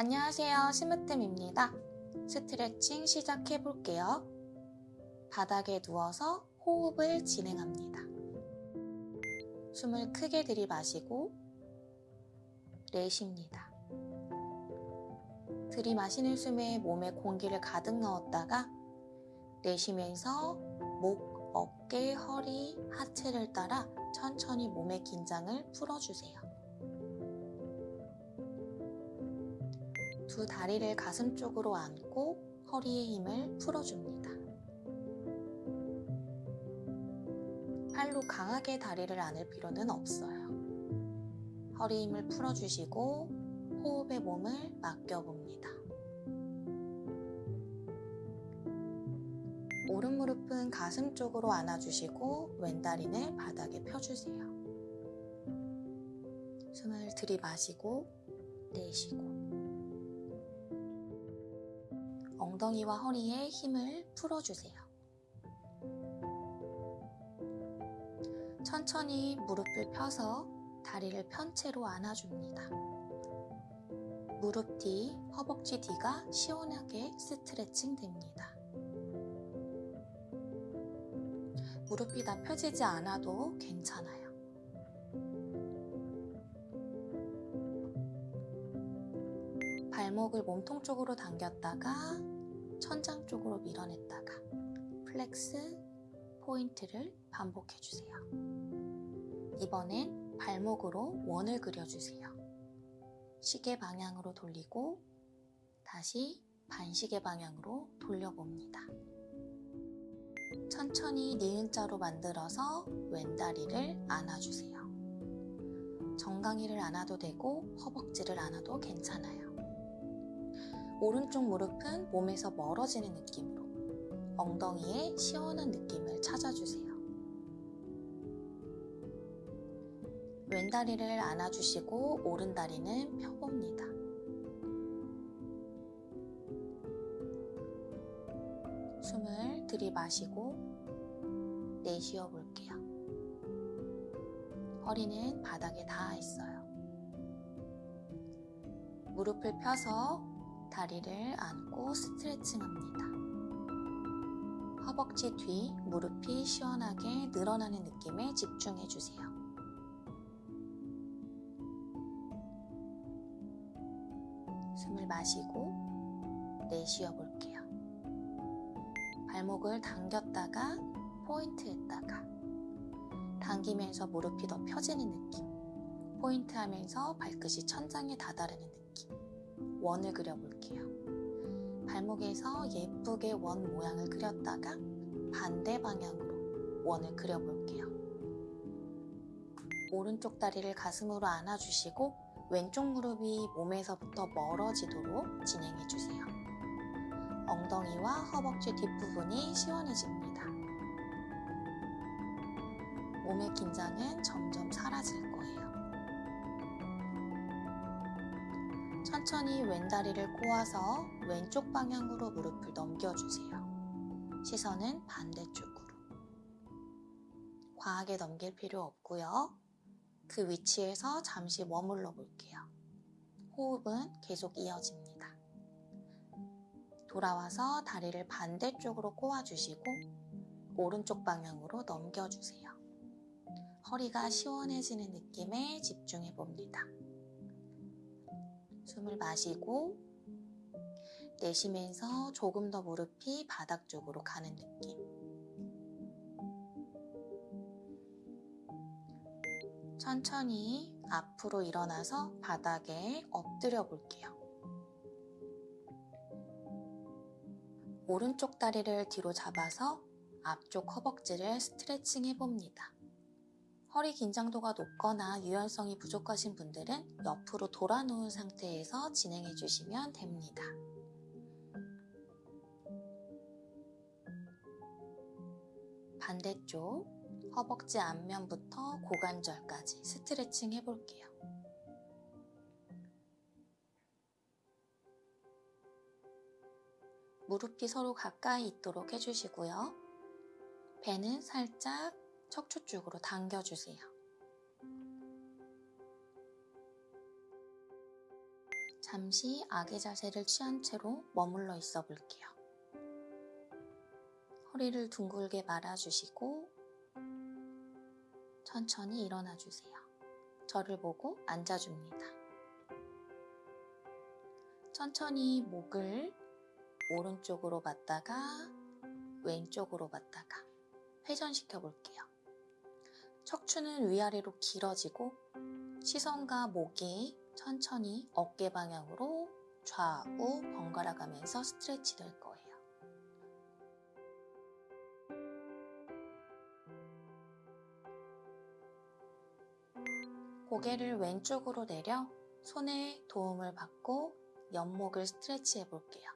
안녕하세요. 심으뜸입니다. 스트레칭 시작해 볼게요. 바닥에 누워서 호흡을 진행합니다. 숨을 크게 들이마시고 내쉽니다. 들이마시는 숨에 몸에 공기를 가득 넣었다가 내쉬면서 목, 어깨, 허리, 하체를 따라 천천히 몸의 긴장을 풀어주세요. 두 다리를 가슴 쪽으로 안고 허리의 힘을 풀어줍니다. 팔로 강하게 다리를 안을 필요는 없어요. 허리 힘을 풀어주시고 호흡에 몸을 맡겨봅니다. 오른 무릎은 가슴 쪽으로 안아주시고 왼다리는 바닥에 펴주세요. 숨을 들이마시고 내쉬고 엉덩이와 허리에 힘을 풀어주세요. 천천히 무릎을 펴서 다리를 편 채로 안아줍니다. 무릎 뒤, 허벅지 뒤가 시원하게 스트레칭 됩니다. 무릎이 다 펴지지 않아도 괜찮아요. 발목을 몸통 쪽으로 당겼다가 천장 쪽으로 밀어냈다가 flex, point를 반복해주세요. 이번엔 발목으로 원을 그려주세요. 시계 방향으로 돌리고 다시 반시계 방향으로 돌려봅니다. 천천히 니은자로 만들어서 왼다리를 안아주세요. 정강이를 안아도 되고 허벅지를 안아도 괜찮아요. 오른쪽 무릎은 몸에서 멀어지는 느낌으로 엉덩이에 시원한 느낌을 찾아주세요. 왼다리를 안아주시고 오른다리는 펴봅니다. 숨을 들이마시고 내쉬어 볼게요. 허리는 바닥에 닿아 있어요. 무릎을 펴서 다리를 안고 스트레칭 합니다. 허벅지 뒤 무릎이 시원하게 늘어나는 느낌에 집중해 주세요. 숨을 마시고 내쉬어 볼게요. 발목을 당겼다가 포인트했다가 당기면서 무릎이 더 펴지는 느낌 포인트 하면서 발끝이 천장에 다다르는 느낌 원을 그려볼게요. 발목에서 예쁘게 원 모양을 그렸다가 반대 방향으로 원을 그려볼게요. 오른쪽 다리를 가슴으로 안아주시고 왼쪽 무릎이 몸에서부터 멀어지도록 진행해주세요. 엉덩이와 허벅지 뒷부분이 시원해집니다. 몸의 긴장은 점점 사라질 천천히 왼다리를 꼬아서 왼쪽 방향으로 무릎을 넘겨주세요. 시선은 반대쪽으로. 과하게 넘길 필요 없고요. 그 위치에서 잠시 머물러 볼게요. 호흡은 계속 이어집니다. 돌아와서 다리를 반대쪽으로 꼬아주시고 오른쪽 방향으로 넘겨주세요. 허리가 시원해지는 느낌에 집중해 봅니다. 숨을 마시고 내쉬면서 조금 더 무릎이 바닥 쪽으로 가는 느낌. 천천히 앞으로 일어나서 바닥에 엎드려 볼게요. 오른쪽 다리를 뒤로 잡아서 앞쪽 허벅지를 스트레칭 해봅니다. 허리 긴장도가 높거나 유연성이 부족하신 분들은 옆으로 돌아 누운 상태에서 진행해 주시면 됩니다. 반대쪽 허벅지 앞면부터 고관절까지 스트레칭 해볼게요. 무릎이 서로 가까이 있도록 해주시고요. 배는 살짝 척추 쪽으로 당겨주세요. 잠시 악의 자세를 취한 채로 머물러 있어 볼게요. 허리를 둥글게 말아주시고 천천히 일어나 주세요. 저를 보고 앉아줍니다. 천천히 목을 오른쪽으로 봤다가 왼쪽으로 봤다가 회전시켜 볼게요. 척추는 위아래로 길어지고 시선과 목이 천천히 어깨 방향으로 좌우 번갈아 가면서 스트레치 될 거예요. 고개를 왼쪽으로 내려 손에 도움을 받고 옆목을 스트레치 해 볼게요.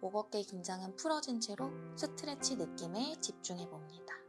목 어깨 긴장은 풀어진 채로 스트레치 느낌에 집중해 봅니다.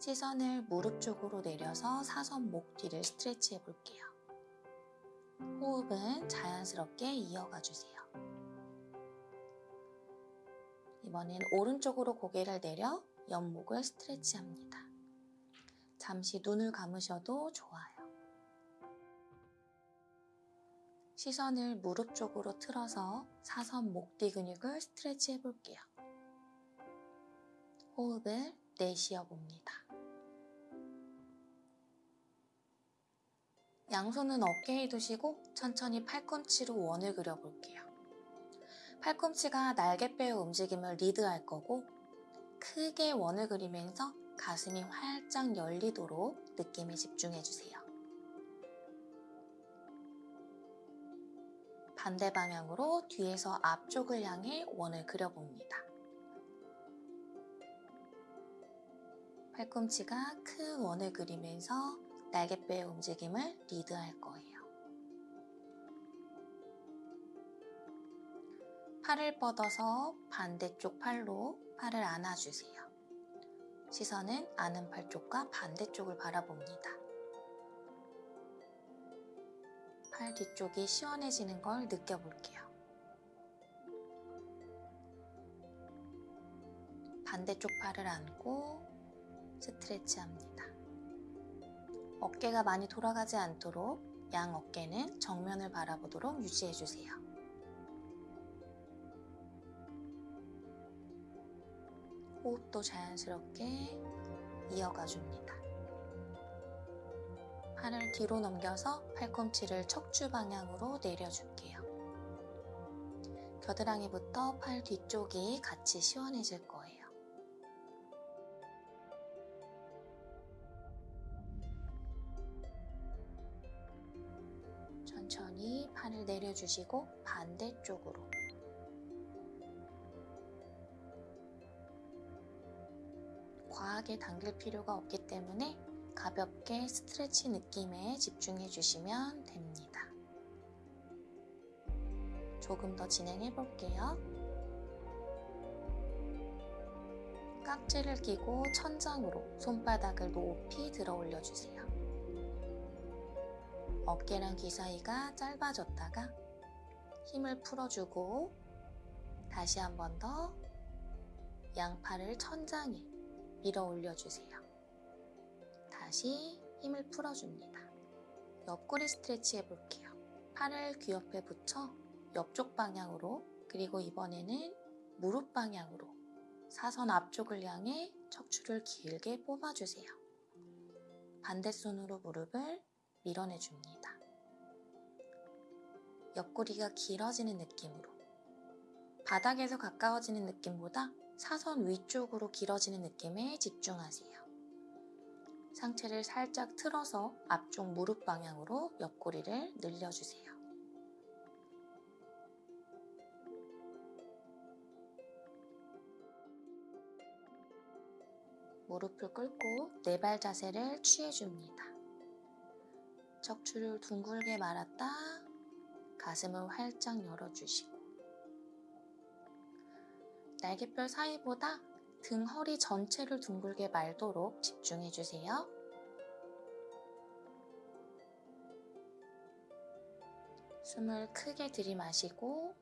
시선을 무릎 쪽으로 내려서 사선 목 뒤를 스트레치 해 볼게요. 호흡은 자연스럽게 이어가 주세요. 이번엔 오른쪽으로 고개를 내려 옆목을 스트레치 합니다. 잠시 눈을 감으셔도 좋아요. 시선을 무릎 쪽으로 틀어서 사선 목 뒤 근육을 스트레치 해볼게요. 호흡을 내쉬어 봅니다. 양손은 어깨에 두시고 천천히 팔꿈치로 원을 그려볼게요. 팔꿈치가 날개뼈의 움직임을 리드할 거고 크게 원을 그리면서 가슴이 활짝 열리도록 느낌에 집중해주세요. 반대 방향으로 뒤에서 앞쪽을 향해 원을 그려봅니다. 팔꿈치가 큰 원을 그리면서 날개뼈의 움직임을 리드할 거예요. 팔을 뻗어서 반대쪽 팔로 팔을 안아주세요. 시선은 아는 팔 쪽과 반대쪽을 바라봅니다. 팔 뒤쪽이 시원해지는 걸 느껴볼게요. 반대쪽 팔을 안고 스트레치 합니다. 어깨가 많이 돌아가지 않도록 양 어깨는 정면을 바라보도록 유지해주세요. 호흡도 자연스럽게 이어가 줍니다. 팔을 뒤로 넘겨서 팔꿈치를 척추 방향으로 내려줄게요. 겨드랑이부터 팔 뒤쪽이 같이 시원해질 거예요. 팔을 내려주시고 반대쪽으로 과하게 당길 필요가 없기 때문에 가볍게 스트레치 느낌에 집중해 주시면 됩니다. 조금 더 진행해 볼게요. 깍지를 끼고 천장으로 손바닥을 높이 들어 올려 주세요. 어깨랑 귀 사이가 짧아졌다가 힘을 풀어주고 다시 한 번 더 양팔을 천장에 밀어 올려주세요. 다시 힘을 풀어줍니다. 옆구리 스트레치 해볼게요. 팔을 귀 옆에 붙여 옆쪽 방향으로 그리고 이번에는 무릎 방향으로 사선 앞쪽을 향해 척추를 길게 뽑아주세요. 반대손으로 무릎을 밀어내줍니다. 옆구리가 길어지는 느낌으로 바닥에서 가까워지는 느낌보다 사선 위쪽으로 길어지는 느낌에 집중하세요. 상체를 살짝 틀어서 앞쪽 무릎 방향으로 옆구리를 늘려주세요. 무릎을 꿇고 네 발 자세를 취해줍니다. 척추를 둥글게 말았다 가슴을 활짝 열어주시고 날개뼈 사이보다 등 허리 전체를 둥글게 말도록 집중해주세요. 숨을 크게 들이마시고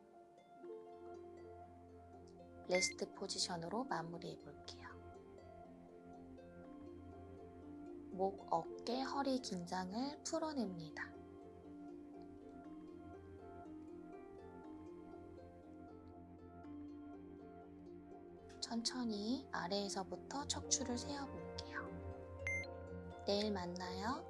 레스트 포지션으로 마무리해 볼게요. 목, 어깨, 허리 긴장을 풀어냅니다. 천천히 아래에서부터 척추를 세어볼게요. 내일 만나요.